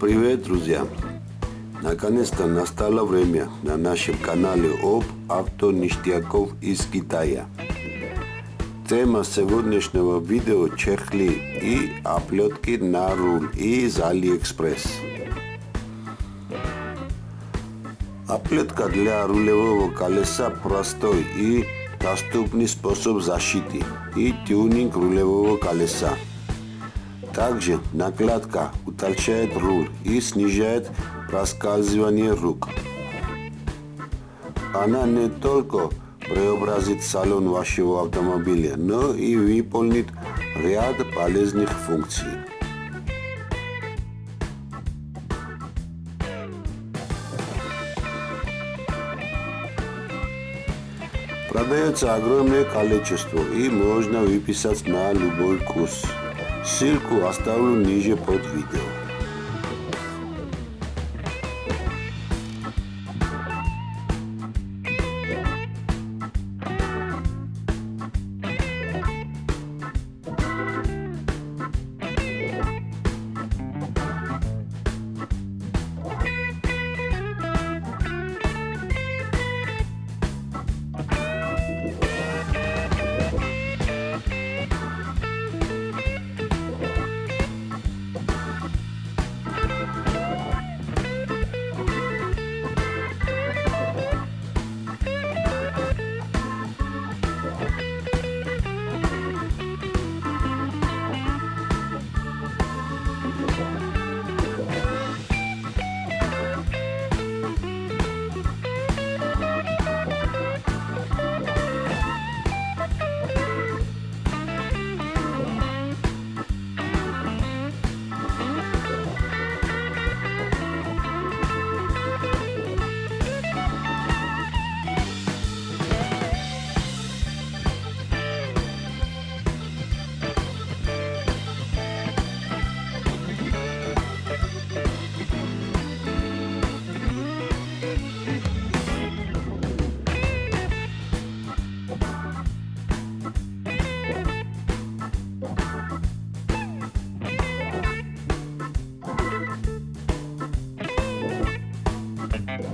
Привет, друзья! Наконец-то настало время на нашем канале об авто ништяков из Китая. Тема сегодняшнего видео – чехлы и оплетки на руль из Алиэкспресс. Оплетка для рулевого колеса простой и доступный способ защиты и тюнинг рулевого колеса. Также накладка утолщает руль и снижает проскальзывание рук. Она не только преобразит салон вашего автомобиля, но и выполнит ряд полезных функций. Продается огромное количество и можно выписать на любой курс. Ссылку оставлю ниже под видео.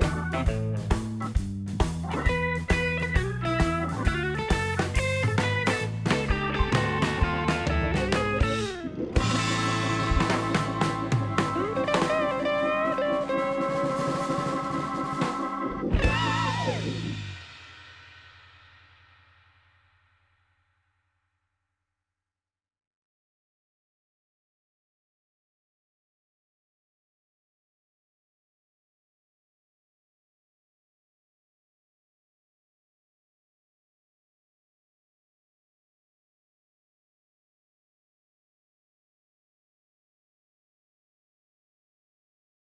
Thank you.